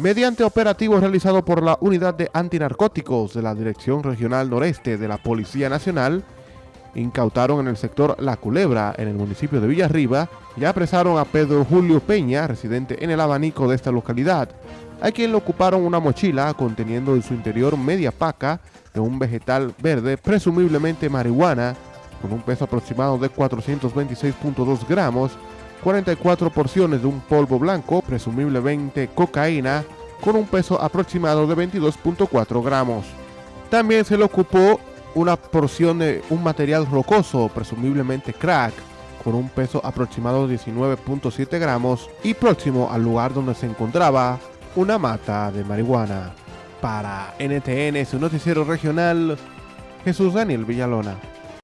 Mediante operativo realizado por la Unidad de Antinarcóticos de la Dirección Regional Noreste de la Policía Nacional, incautaron en el sector La Culebra, en el municipio de Villarriba, y apresaron a Pedro Julio Peña, residente en el abanico de esta localidad, a quien le ocuparon una mochila conteniendo en su interior media paca de un vegetal verde, presumiblemente marihuana, con un peso aproximado de 426.2 gramos, 44 porciones de un polvo blanco, presumiblemente cocaína, con un peso aproximado de 22.4 gramos. También se le ocupó una porción de un material rocoso, presumiblemente crack, con un peso aproximado de 19.7 gramos y próximo al lugar donde se encontraba una mata de marihuana. Para NTN, su noticiero regional, Jesús Daniel Villalona.